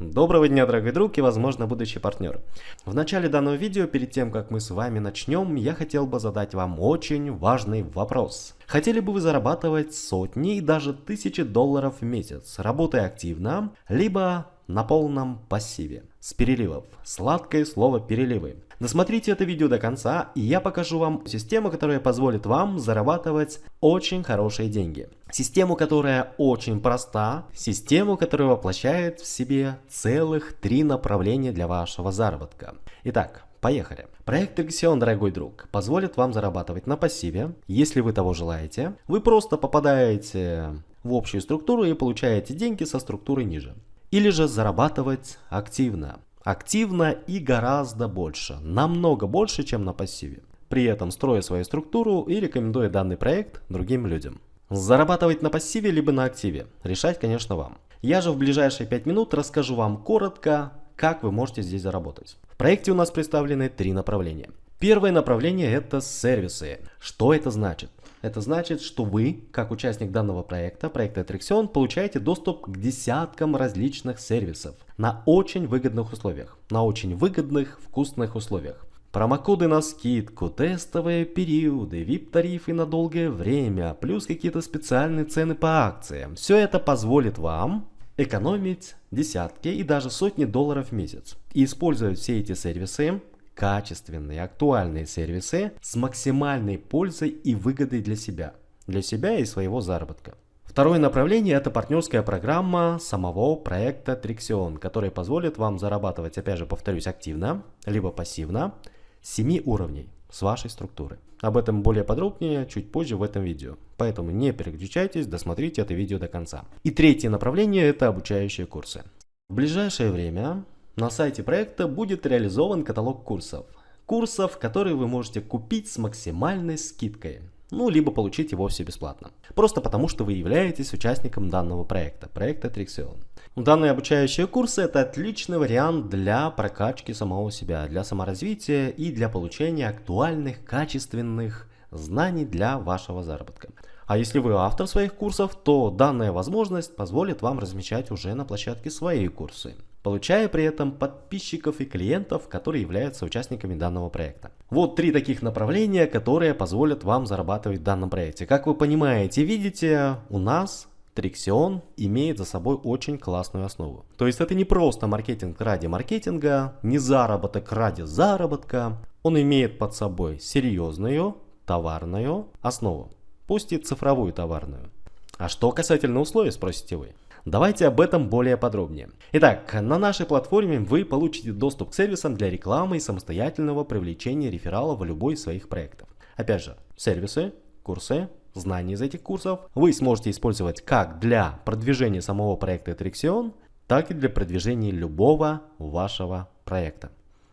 Доброго дня, дорогой друг и, возможно, будущий партнер. В начале данного видео, перед тем, как мы с вами начнем, я хотел бы задать вам очень важный вопрос. Хотели бы вы зарабатывать сотни и даже тысячи долларов в месяц, работая активно, либо на полном пассиве, с переливов. Сладкое слово переливы. Досмотрите это видео до конца, и я покажу вам систему, которая позволит вам зарабатывать очень хорошие деньги. Систему, которая очень проста, систему, которая воплощает в себе целых три направления для вашего заработка. Итак, Поехали. Проект Xion, дорогой друг, позволит вам зарабатывать на пассиве, если вы того желаете. Вы просто попадаете в общую структуру и получаете деньги со структуры ниже. Или же зарабатывать активно активно и гораздо больше, намного больше, чем на пассиве. При этом строя свою структуру и рекомендуя данный проект другим людям. Зарабатывать на пассиве либо на активе, решать, конечно, вам. Я же в ближайшие 5 минут расскажу вам коротко, как вы можете здесь заработать. В проекте у нас представлены три направления. Первое направление это сервисы. Что это значит? Это значит, что вы, как участник данного проекта, проекта Attraction, получаете доступ к десяткам различных сервисов на очень выгодных условиях. На очень выгодных, вкусных условиях. Промокоды на скидку, тестовые периоды, VIP-тарифы на долгое время, плюс какие-то специальные цены по акциям. Все это позволит вам экономить десятки и даже сотни долларов в месяц. И использовать все эти сервисы качественные, актуальные сервисы с максимальной пользой и выгодой для себя, для себя и своего заработка. Второе направление это партнерская программа самого проекта Trixion, которая позволит вам зарабатывать, опять же повторюсь, активно, либо пассивно, с 7 уровней с вашей структуры. Об этом более подробнее чуть позже в этом видео. Поэтому не переключайтесь, досмотрите это видео до конца. И третье направление это обучающие курсы. В ближайшее время на сайте проекта будет реализован каталог курсов. Курсов, которые вы можете купить с максимальной скидкой. Ну, либо получить его все бесплатно. Просто потому, что вы являетесь участником данного проекта, проекта Trixion. Данные обучающие курсы это отличный вариант для прокачки самого себя, для саморазвития и для получения актуальных, качественных знаний для вашего заработка. А если вы автор своих курсов, то данная возможность позволит вам размещать уже на площадке свои курсы получая при этом подписчиков и клиентов, которые являются участниками данного проекта. Вот три таких направления, которые позволят вам зарабатывать в данном проекте. Как вы понимаете, видите, у нас Trixion имеет за собой очень классную основу. То есть это не просто маркетинг ради маркетинга, не заработок ради заработка. Он имеет под собой серьезную товарную основу, пусть и цифровую товарную. А что касательно условий, спросите вы? Давайте об этом более подробнее. Итак, на нашей платформе вы получите доступ к сервисам для рекламы и самостоятельного привлечения рефералов в любой из своих проектов. Опять же, сервисы, курсы, знания из этих курсов вы сможете использовать как для продвижения самого проекта Attraction, так и для продвижения любого вашего проекта.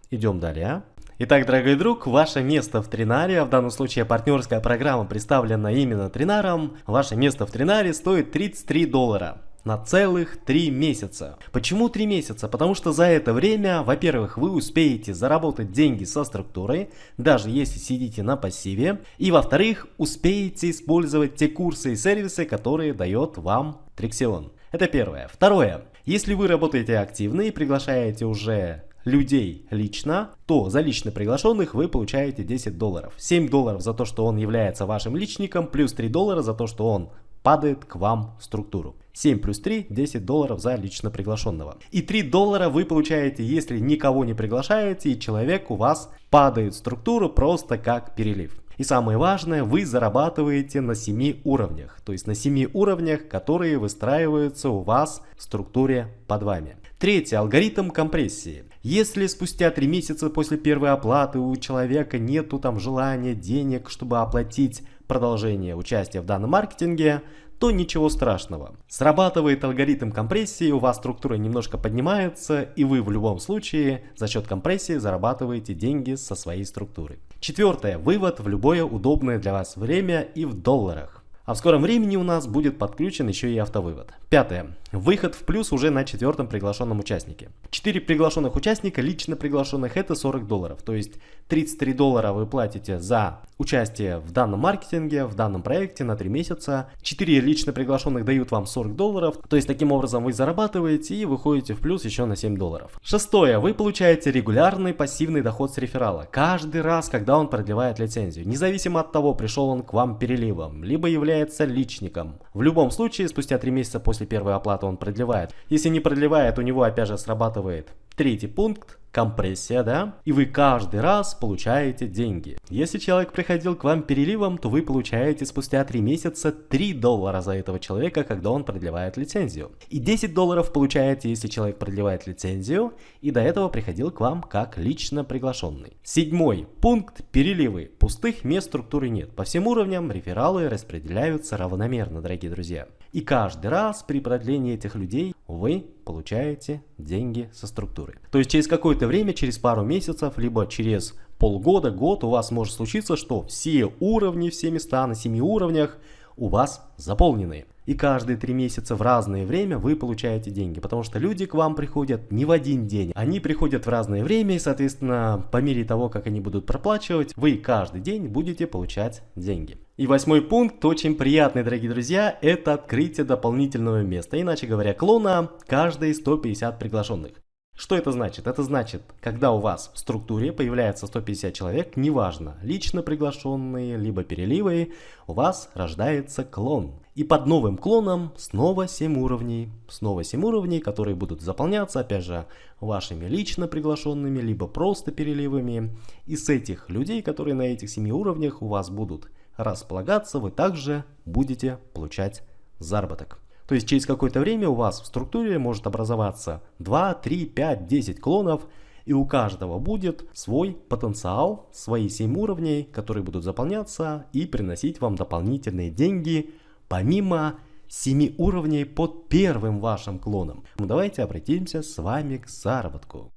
Идем далее. Итак, дорогой друг, ваше место в Тринаре, а в данном случае партнерская программа представлена именно Тринаром, ваше место в Тринаре стоит 33 доллара на целых 3 месяца. Почему 3 месяца? Потому что за это время, во-первых, вы успеете заработать деньги со структурой, даже если сидите на пассиве, и во-вторых, успеете использовать те курсы и сервисы, которые дает вам Trixion. Это первое. Второе. Если вы работаете активно и приглашаете уже людей лично, то за лично приглашенных вы получаете 10 долларов. 7 долларов за то, что он является вашим личником, плюс 3 доллара за то, что он падает к вам в структуру. 7 плюс 3, 10 долларов за лично приглашенного. И 3 доллара вы получаете, если никого не приглашаете, и человек у вас падает в структуру просто как перелив. И самое важное, вы зарабатываете на 7 уровнях, то есть на 7 уровнях, которые выстраиваются у вас в структуре под вами. Третий алгоритм компрессии. Если спустя 3 месяца после первой оплаты у человека нету там желания, денег, чтобы оплатить продолжение участия в данном маркетинге, то ничего страшного. Срабатывает алгоритм компрессии, у вас структура немножко поднимается, и вы в любом случае за счет компрессии зарабатываете деньги со своей структуры. Четвертое. Вывод в любое удобное для вас время и в долларах. А в скором времени у нас будет подключен еще и автовывод. Пятое. Выход в плюс уже на четвертом приглашенном участнике. Четыре приглашенных участника, лично приглашенных, это 40 долларов. То есть 33 доллара вы платите за участие в данном маркетинге, в данном проекте на 3 месяца. 4 лично приглашенных дают вам 40 долларов, то есть таким образом вы зарабатываете и выходите в плюс еще на 7 долларов. Шестое, вы получаете регулярный пассивный доход с реферала, каждый раз, когда он продлевает лицензию, независимо от того, пришел он к вам переливом, либо является личником. В любом случае, спустя 3 месяца после первой оплаты он продлевает. Если не продлевает, у него опять же срабатывает третий пункт, компрессия, да, и вы каждый раз получаете деньги. Если человек приходил к вам переливом, то вы получаете спустя 3 месяца 3 доллара за этого человека, когда он продлевает лицензию. И 10 долларов получаете, если человек продлевает лицензию, и до этого приходил к вам как лично приглашенный. Седьмой пункт – переливы. Пустых мест структуры нет. По всем уровням рефералы распределяются равномерно, дорогие друзья. И каждый раз при продлении этих людей вы получаете деньги со структуры. То есть через какое-то время, через пару месяцев, либо через полгода, год у вас может случиться, что все уровни, все места на 7 уровнях у вас заполнены. И каждые три месяца в разное время вы получаете деньги, потому что люди к вам приходят не в один день. Они приходят в разное время, и, соответственно, по мере того, как они будут проплачивать, вы каждый день будете получать деньги. И восьмой пункт, очень приятный, дорогие друзья, это открытие дополнительного места, иначе говоря, клона каждые 150 приглашенных. Что это значит? Это значит, когда у вас в структуре появляется 150 человек, неважно, лично приглашенные, либо переливы, у вас рождается клон. И под новым клоном снова 7 уровней. Снова 7 уровней, которые будут заполняться, опять же, вашими лично приглашенными, либо просто переливами. И с этих людей, которые на этих 7 уровнях у вас будут располагаться, вы также будете получать заработок. То есть через какое-то время у вас в структуре может образоваться 2, 3, 5, 10 клонов, и у каждого будет свой потенциал, свои 7 уровней, которые будут заполняться и приносить вам дополнительные деньги, помимо 7 уровней под первым вашим клоном. Ну, давайте обратимся с вами к заработку.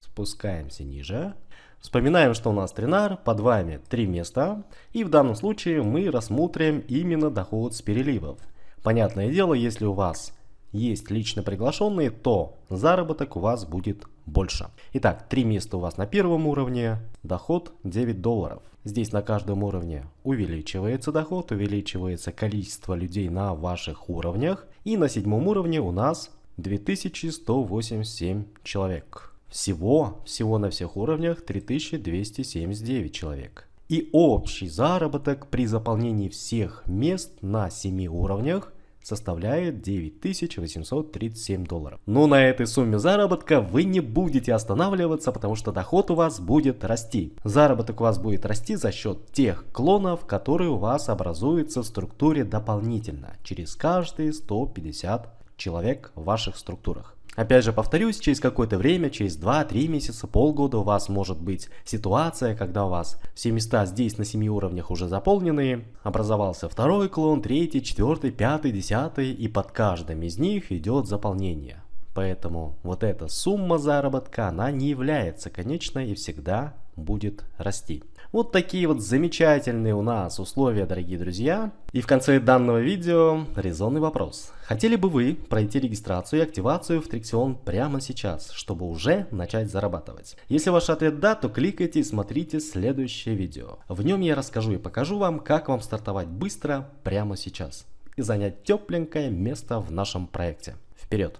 Спускаемся ниже. Вспоминаем, что у нас тренар, под вами 3 места, и в данном случае мы рассмотрим именно доход с переливов. Понятное дело, если у вас есть лично приглашенные, то заработок у вас будет больше. Итак, три места у вас на первом уровне, доход 9 долларов. Здесь на каждом уровне увеличивается доход, увеличивается количество людей на ваших уровнях. И на седьмом уровне у нас 2187 человек. Всего, всего на всех уровнях 3279 человек. И общий заработок при заполнении всех мест на 7 уровнях составляет 9837 долларов. Но на этой сумме заработка вы не будете останавливаться, потому что доход у вас будет расти. Заработок у вас будет расти за счет тех клонов, которые у вас образуются в структуре дополнительно, через каждые 150 человек в ваших структурах. Опять же повторюсь, через какое-то время, через 2-3 месяца, полгода у вас может быть ситуация, когда у вас все места здесь на 7 уровнях уже заполнены, образовался второй клон, третий, четвертый, пятый, десятый, и под каждым из них идет заполнение. Поэтому вот эта сумма заработка, она не является конечной и всегда будет расти. Вот такие вот замечательные у нас условия, дорогие друзья. И в конце данного видео резонный вопрос. Хотели бы вы пройти регистрацию и активацию в Триксион прямо сейчас, чтобы уже начать зарабатывать? Если ваш ответ да, то кликайте и смотрите следующее видео. В нем я расскажу и покажу вам, как вам стартовать быстро прямо сейчас и занять тепленькое место в нашем проекте. Вперед!